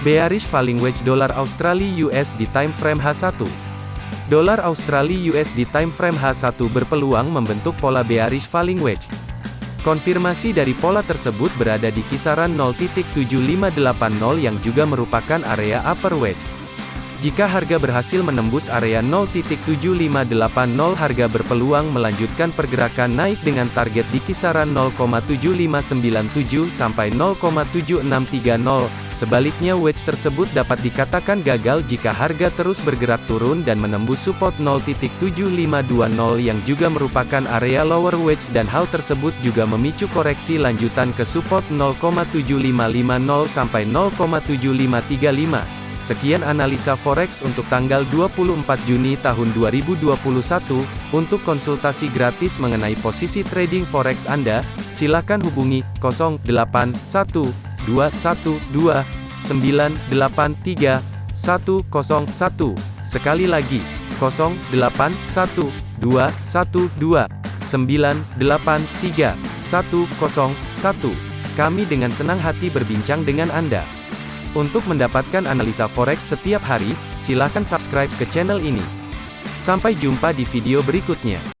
Bearish falling wedge dolar Australia USD time frame H1. Dolar Australia USD time frame H1 berpeluang membentuk pola bearish falling wedge. Konfirmasi dari pola tersebut berada di kisaran 0.7580 yang juga merupakan area upper wedge. Jika harga berhasil menembus area 0.7580 harga berpeluang melanjutkan pergerakan naik dengan target di kisaran 0,7597 sampai 0,7630. Sebaliknya wedge tersebut dapat dikatakan gagal jika harga terus bergerak turun dan menembus support 0.7520 yang juga merupakan area lower wedge dan hal tersebut juga memicu koreksi lanjutan ke support 0,7550 sampai 0,7535. Sekian analisa forex untuk tanggal 24 Juni tahun 2021. Untuk konsultasi gratis mengenai posisi trading forex Anda, silakan hubungi 081212983101. Sekali lagi, 081212983101. Kami dengan senang hati berbincang dengan Anda. Untuk mendapatkan analisa forex setiap hari, silakan subscribe ke channel ini. Sampai jumpa di video berikutnya.